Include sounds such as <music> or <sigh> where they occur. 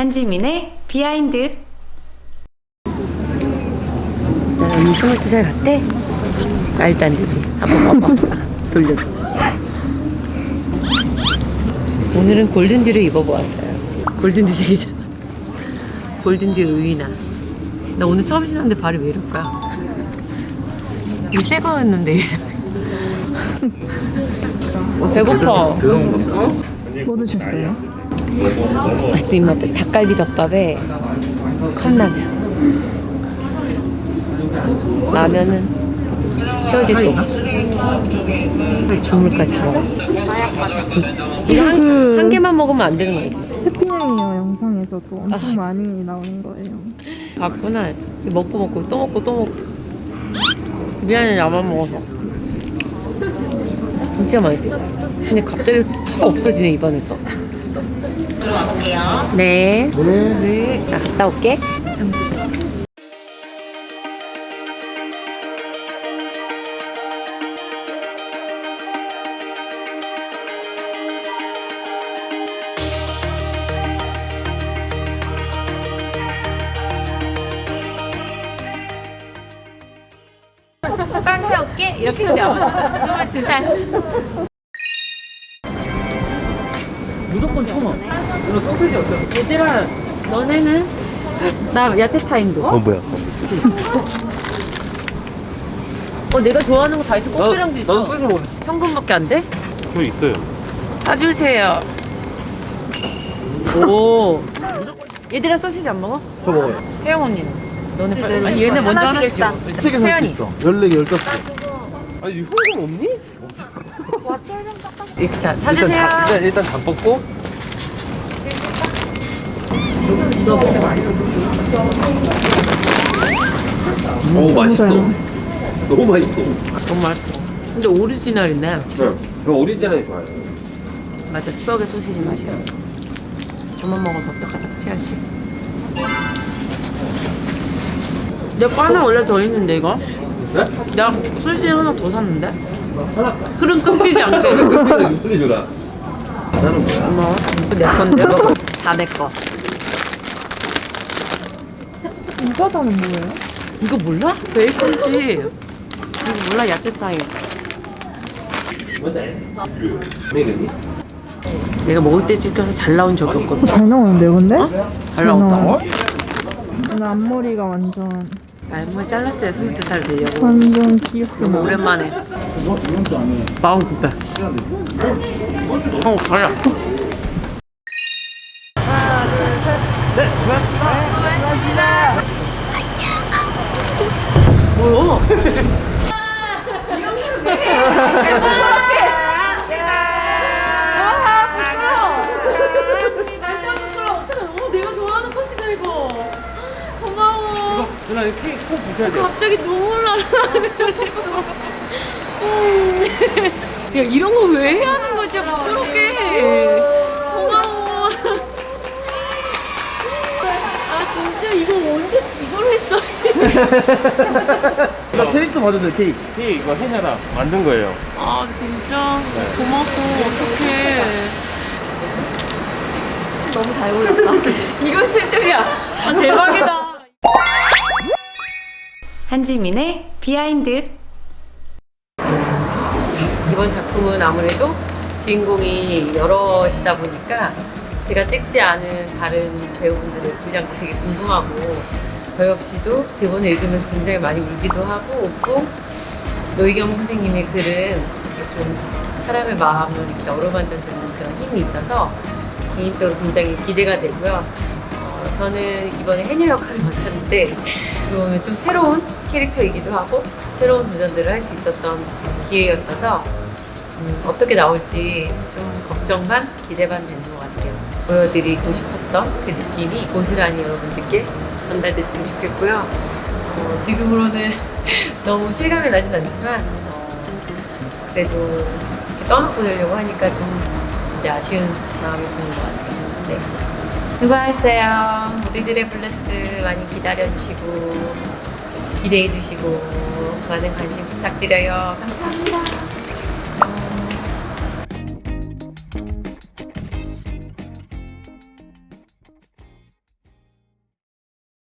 한지민의 비하인드 나 언니 22살 같대? 말도 안 되지 한번 봐봐. <laughs> 돌려줘. 오늘은 골든듀를 입어보았어요. 골든듀 색이잖아. 골든듀 의나 나 오늘 처음 신었는데 발이 왜 이럴까? 이새 거였는데. 배고파. 뭐 드셨어요? 아또 입맛 닭갈비 덮밥에 컵라면. 진짜. 라면은 헤어질 수 없어. 조물까지 다 먹었지. 이거 한, 그- 한 개만 먹으면 안 되는 거지? 해피네이어 영상에서도. 엄청 아. 많이 나오는 거예요. 봤구나. 먹고 먹고 또 먹고 또 먹고. 미안해 나만 먹어서. 진짜 맛있어. 근데 갑자기 확 없어지네 입안에서 네. 네. 나 갔다 올게. 빵 사올게. 이렇게 해서 22살 무조건 천 원. 이거 소세지 어때? 얘들아 너네는 나 야채 타임도 어 뭐야? 어 내가 좋아하는 거 다 있어 꽃게랑도 있어 나도 소세지 먹었어. 현금밖에 안 돼? 저 있어요. 사주세요 오 얘들아 소시지 안 먹어? 저 먹어요. 혜영 언니는 너네 빨리 아니 얘네 먼저 하나씩 줘 세개 살수 세연이 있어. 14개, 15개. 아니 현금 없니? 이렇게 자 일단 사주세요 다, 일단 일단 다 뽑고. 오 맛있어. 너무 맛있어. 아, 너무 맛있어 근데 오리지널이네 네. 저 오리지널이 좋아요. 맞아 추억의 소시지 맛이야 저만 먹어서 어떡하지 해야지 내거 하나 원래 더 있는데 이거? 네? 나 소시지 하나 더 샀는데? 흐름 끊기지 않게 거야. <laughs> 뭐? 이거 내 건데? 다내 거. 이 과자는 뭐예요? 이거 몰라? 베이컨지. 이거 몰라? 야채 타임. 내가 먹을 때 찍혀서 잘 나온 적이 없거든. 잘 나오는데요, 근데? 잘 나온다. 나와요. 오늘 앞머리가 완전 알몸 잘랐어요. 22살 되려고. 완전 나와요. 오랜만에. 마음 급해. 어, 가자. 뭐야? 내가 <laughs> 누나 케이크 꼭 부셔야 돼. 갑자기 눈물 나라. 야 이런 거 왜 해야 하는 거지? 부끄럽게. 고마워. 아 진짜 이거 언제 이걸 했어? <laughs> 나 케이크 봐주세요, 케이크. 케이크 이거 해녀라 만든 거예요. 아 진짜 네. 고마워 어떡해. 너무 잘 어울렸다. <laughs> 이거 쓸 줄이야. 아, 대박이다. 한지민의 behind 이번 작품은 아무래도 주인공이 여럿이다 보니까 제가 찍지 않은 다른 배우분들의 분량도 되게 궁금하고 저 역시도 대본을 읽으면서 굉장히 많이 울기도 하고 웃고 노희경 선생님의 글은 좀 사람의 마음을 이렇게 어루만져주는 그런 힘이 있어서 개인적으로 굉장히 기대가 되고요. 어, 저는 이번에 해녀 역할을 맡았는데 보면 좀 새로운 캐릭터이기도 하고 새로운 도전들을 할 수 있었던 기회였어서 음, 어떻게 나올지 좀 걱정 반 기대 반 되는 것 같아요. 보여드리고 싶었던 그 느낌이 고스란히 여러분들께 전달됐으면 좋겠고요. 어, 지금으로는 <laughs> 너무 실감이 나진 않지만 어, 그래도 떠나보내려고 하니까 좀 아쉬운 마음이 드는 것 같아요. 네. 수고하셨어요. 우리들의 블레스 많이 기다려주시고 기대해주시고 많은 관심 부탁드려요. 감사합니다.